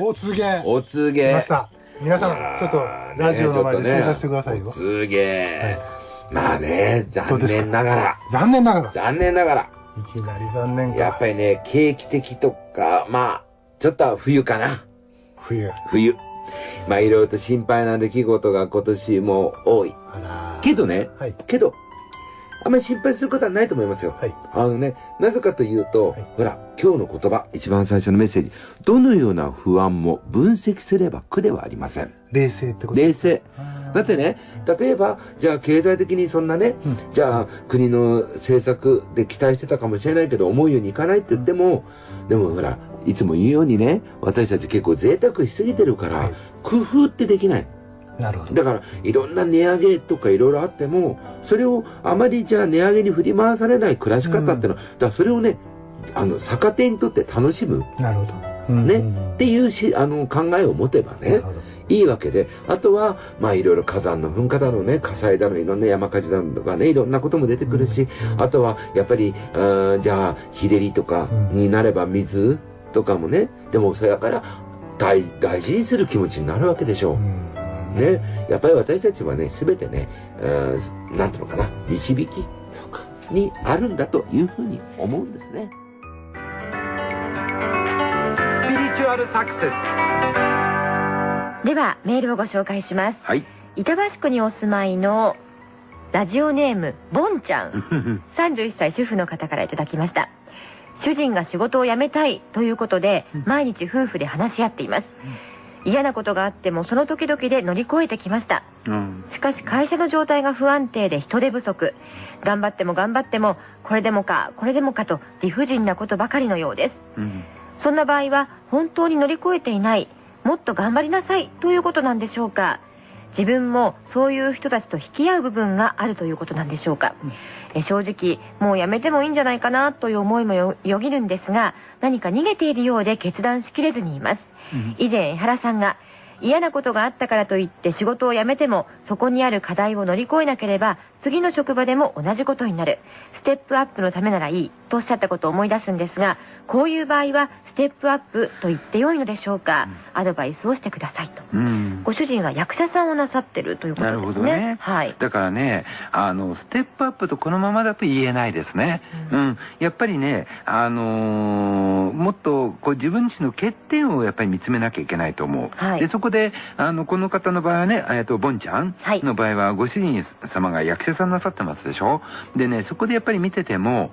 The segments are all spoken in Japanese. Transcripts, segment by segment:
お告げお告げ。来ました皆さんちょっとラジオの前で正座してくださいよ、お告げ。まあね、残念ながら。残念ながら残念ながら。いきなり残念かやっぱりね、景気的とか、まあ、ちょっと冬かな。冬冬。まあいろいろと心配な出来事が今年も多い。あらけどね、はいけど、あんまり心配することはないと思いますよ。はいあのね、なぜかというと、はいほら、今日の言葉、一番最初のメッセージ。どのような不安も分析すれば苦ではありません。冷静ってこと冷静。だってね、例えば、じゃあ経済的にそんなね、うんじゃあ国の政策で期待してたかもしれないけど、思うようにいかないって言っても、でもほら、いつも言うようにね、私たち結構贅沢しすぎてるから、はい工夫ってできない。なるほど。だから、いろんな値上げとかいろいろあっても、それをあまりじゃあ値上げに振り回されない暮らし方っていうのは、だからそれをね、あの、逆手にとって楽しむ。なるほど。ね。っていうし、あの、考えを持てばねいいわけで、あとは、まあいろいろ火山の噴火だろうね、火災だろう、いろんな山火事だろうとかね、いろんなことも出てくるし、うんあとは、やっぱり、あーじゃあ、日照りとかになれば水とかもね、でもそれだから、大、大事にする気持ちになるわけでしょう。うんね、やっぱり私たちはね、すべてね、うんなんていうのかな、導きそうか。にあるんだというふうに思うんですね。スピリチュアルサクセスではメールをご紹介します。はい。板橋区にお住まいのラジオネームボンちゃん。31歳主婦の方からいただきました。主人が仕事を辞めたいということで毎日夫婦で話し合っています嫌なことがあってもその時々で乗り越えてきました。うん。しかし会社の状態が不安定で人手不足。頑張っても頑張ってもこれでもかこれでもかと理不尽なことばかりのようです。うん。そんな場合は本当に乗り越えていない。もっと頑張りなさい。ということなんでしょうか。自分もそういう人たちと引き合う部分があるということなんでしょうか、え正直もうやめてもいいんじゃないかなという思いもよよぎるんですが何か逃げているようで決断しきれずにいます以前江原さんが嫌なことがあったからといって仕事を辞めてもそこにある課題を乗り越えなければ次の職場でも同じことになる。ステップアップのためならいいとおっしゃったことを思い出すんですがこういう場合はステップアップと言ってよいのでしょうか、アドバイスをしてくださいと。うん。ご主人は役者さんをなさってるということですね。ね。はい。だからね、あの、ステップアップとこのままだと言えないですね。ううんん。やっぱりね、あのーもっと、こう自分自身の欠点をやっぱり見つめなきゃいけないと思う。はいで、そこで、あの、この方の場合はね、えっと、ボンちゃんはいの場合は、ご主人様が役者さんなさってますでしょ？でね、そこでやっぱり見てても、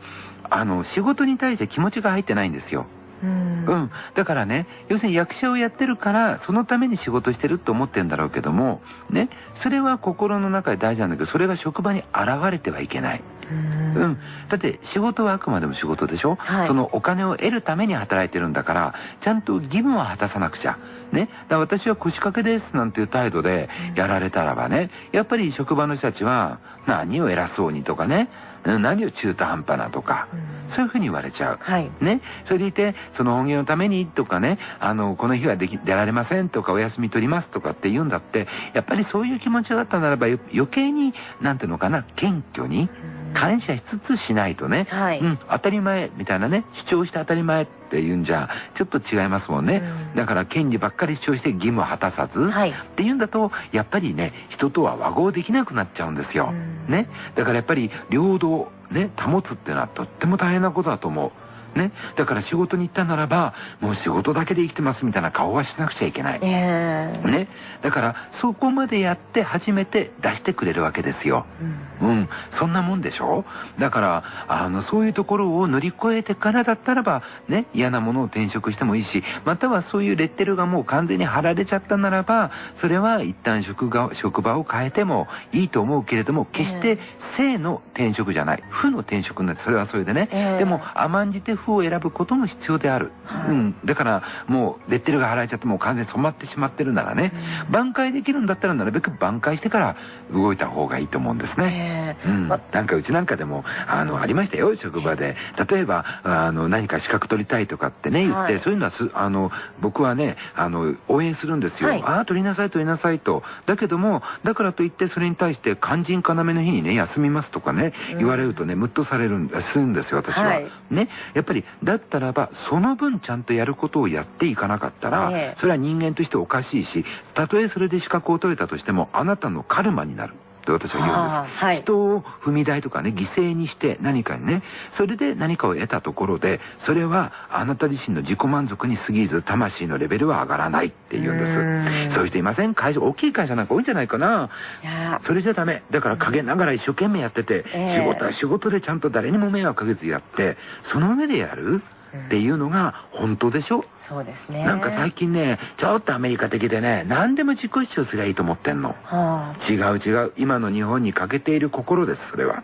あの、仕事に対して気持ちが入ってないんですよ。うんうん。だからね、要するに役者をやってるから、そのために仕事してると思ってんだろうけども、ね、それは心の中で大事なんだけど、それが職場に現れてはいけない。うんうん。だって仕事はあくまでも仕事でしょ、はいそのお金を得るために働いてるんだから、ちゃんと義務は果たさなくちゃ。ね。だから私は腰掛けですなんていう態度でやられたらばね、やっぱり職場の人たちは、何を偉そうにとかね、うん何を中途半端なとか、うん。そういうふうに言われちゃう。はい。ね。それでいて、その本業のためにとかね、あの、この日はでき、出られませんとか、お休み取りますとかって言うんだって、やっぱりそういう気持ちがあったならば、よ余計に、なんていうのかな、謙虚に、感謝しつつしないとね、はい。うん、当たり前みたいなね、主張して当たり前って言うんじゃ、ちょっと違いますもんね。うんだから、権利ばっかり主張して義務を果たさず、はいっていうんだと、やっぱりね、人とは和合できなくなっちゃうんですよ。うんね。だからやっぱり、領土をね、保つっていうのはとっても大変なことだと思う。ね。だから仕事に行ったならば、もう仕事だけで生きてますみたいな顔はしなくちゃいけない。ええね。だから、そこまでやって初めて出してくれるわけですよ。うんうん、そんなもんでしょ？だから、あの、そういうところを乗り越えてからだったらば、ね、嫌なものを転職してもいいし、またはそういうレッテルがもう完全に貼られちゃったならば、それは一旦職が職場を変えてもいいと思うけれども、決して正の転職じゃない。負の転職になって、それはそれでね。ええでも、甘んじて負を選ぶことも必要である。はいうん。だから、もう、レッテルが貼られちゃってもう完全に染まってしまってるならね、挽回できるんだったらなるべく挽回してから動いた方がいいと思うんですね。ええうん、まなんかうちなんかでも、あの、ありましたよ、職場で。例えば、あの、何か資格取りたいとかってね、言って、はいそういうのはす、あの、僕はね、あの、応援するんですよ。はいああ、取りなさい、取りなさいと。だけども、だからといって、それに対して、肝心要の日にね、休みますとかね、うん言われるとね、ムッとされるん、するんですよ、私は。はいね。やっぱりりだったらばその分ちゃんとやることをやっていかなかったら、ええ。それは人間としておかしいしたとえそれで資格を取れたとしてもあなたのカルマになるって私は言うんです、はい。人を踏み台とかね犠牲にして何かにねそれで何かを得たところでそれはあなた自身の自己満足に過ぎず魂のレベルは上がらないって言うんです。うん。そういう人いません？会社大きい会社なんか多いんじゃないかな。いや。それじゃダメ。だから陰ながら一生懸命やってて、ええ。仕事は仕事でちゃんと誰にも迷惑かけずやってその上でやる？っていうのが本当でしょ、そうですね。なんか最近ねちょっとアメリカ的でね何でも自己主張すりゃいいと思ってんの。は違う違う。今の日本に欠けている心ですそれは。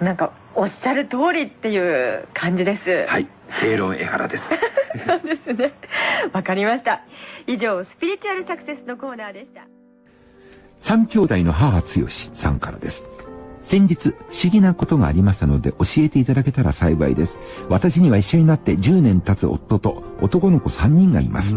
あ、なんかおっしゃる通りっていう感じです。はい。正論江原です。そうですね。わかりました。以上スピリチュアルサクセスのコーナーでした。三兄弟の母剛さんからです。先日、不思議なことがありましたので教えていただけたら幸いです。私には一緒になって10年経つ夫と男の子3人がいます。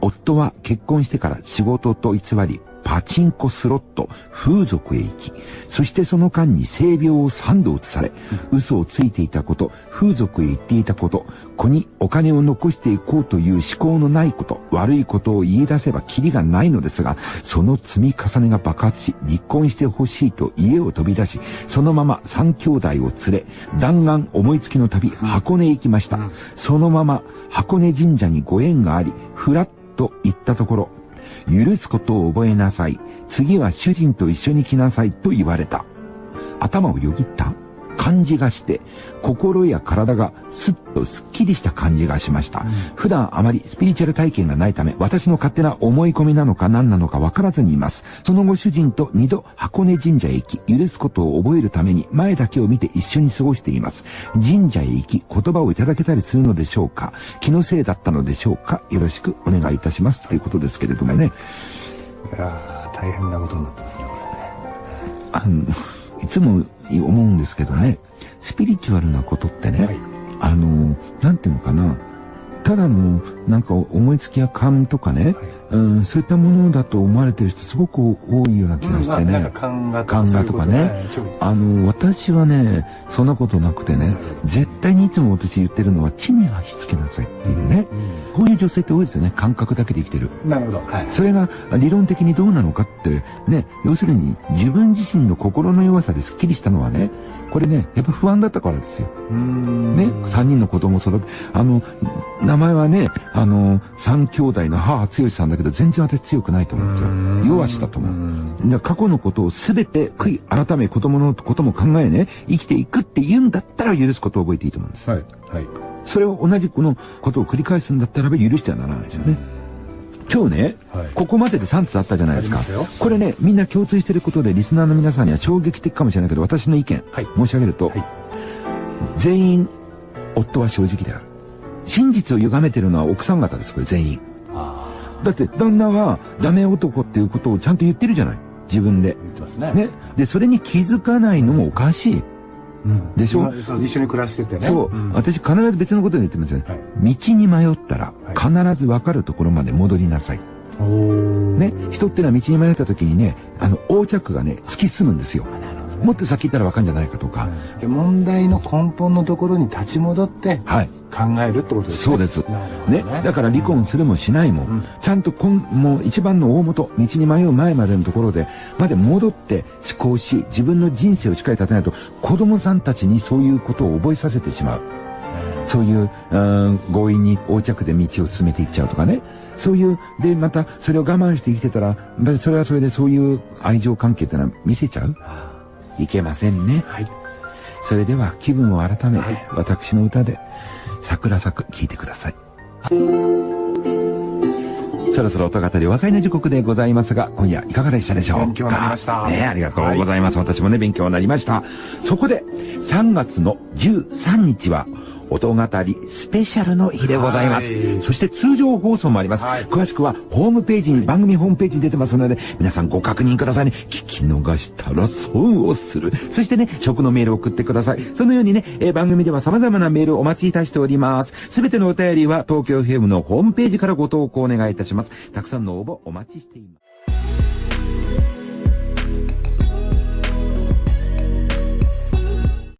夫は結婚してから仕事と偽り、パチンコスロット、風俗へ行き、そしてその間に性病を3度移され、嘘をついていたこと、風俗へ行っていたこと、子にお金を残していこうという思考のないこと、悪いことを言い出せばキリがないのですが、その積み重ねが爆発し、離婚してほしいと家を飛び出し、そのまま三兄弟を連れ、弾丸思いつきの旅、箱根へ行きました。そのまま箱根神社にご縁があり、ふらっと行ったところ、許すことを覚えなさい。次は主人と一緒に来なさいと言われた。頭をよぎった？感じがして、心や体がスッとスッキリした感じがしました。普段あまりスピリチュアル体験がないため、私の勝手な思い込みなのか何なのか分からずにいます。その後主人と二度箱根神社へ行き、許すことを覚えるために前だけを見て一緒に過ごしています。神社へ行き、言葉をいただけたりするのでしょうか？気のせいだったのでしょうか？よろしくお願いいたします。ということですけれどもね。いやー大変なことになってますねこあの、いつも思うんですけどね、スピリチュアルなことってね、はい。あの、なんていうのかな、ただの、なんか思いつきや勘とかね、うん、そういったものだと思われてる人すごく多いような気れがしてね。まあなんか勘がとかねあの、私はね、そんなことなくてね、絶対にいつも私言ってるのは地に足つけなさいっていうね。こういう女性って多いですよね。感覚だけで生きてる。なるほどはいそれが理論的にどうなのかって、ね、要するに自分自身の心の弱さでスッキリしたのはね、これね、やっぱ不安だったからですよ。ね、三人の子供を育て、あの、名前はね、あの、三兄弟の母剛さんだけど、全然私強くないと思うんですよ。弱しだと思う。で過去のことをすべて悔い改め子供のことも考えね、生きていくって言うんだったら許すことを覚えていいと思うんです。はいはいそれを同じこのことを繰り返すんだったらば許してはならないですよね。今日ね、はいここまでで3つあったじゃないですか。これね、みんな共通してることで、リスナーの皆さんには衝撃的かもしれないけど、私の意見、はい申し上げると、はい全員、夫は正直である。真実を歪めてるのは奥さん方です、これ全員。あだって、旦那はダメ男っていうことをちゃんと言ってるじゃない。自分であ。言ってますねね。で、それに気づかないのもおかしい。うんでしょ？今そう一緒に暮らしててねそう、ん私必ず別のことで言ってますよね。はい道に迷ったら必ず分かるところまで戻りなさい。おーね、人ってのは道に迷った時にね、あの、横着がね、突き進むんですよ。もっと先行ったら分かるんじゃないかとか。で問題の根本のところに立ち戻ってはい。考えるってことですねそうです。なるほどね。だから離婚するもしないも、ちゃんとこん、もう一番の大元、道に迷う前までのところで、まで戻って思考し、自分の人生をしっかり立てないと、子供さんたちにそういうことを覚えさせてしまう。そういう、うん強引に横着で道を進めていっちゃうとかね。そういう、で、また、それを我慢して生きてたら、まあそれはそれでそういう愛情関係ってのは見せちゃういけませんね。はいそれでは気分を改め、私の歌で桜咲く聞いてください。そろそろ音語りお別れの時刻でございますが、今夜いかがでしたでしょうか？勉強になりましたねありがとうございます。私もね、勉強になりました。そこで、3月の13日は、音語りスペシャルの日でございます。はいそして通常放送もあります。はい詳しくはホームページに、番組ホームページに出てますので、皆さんご確認くださいね。聞き逃したら損をする。そしてね、食のメールを送ってください。そのようにね、えー番組では様々なメールをお待ちいたしております。すべてのお便りは東京 FM のホームページからご投稿お願いいたします。たくさんの応募お待ちしています。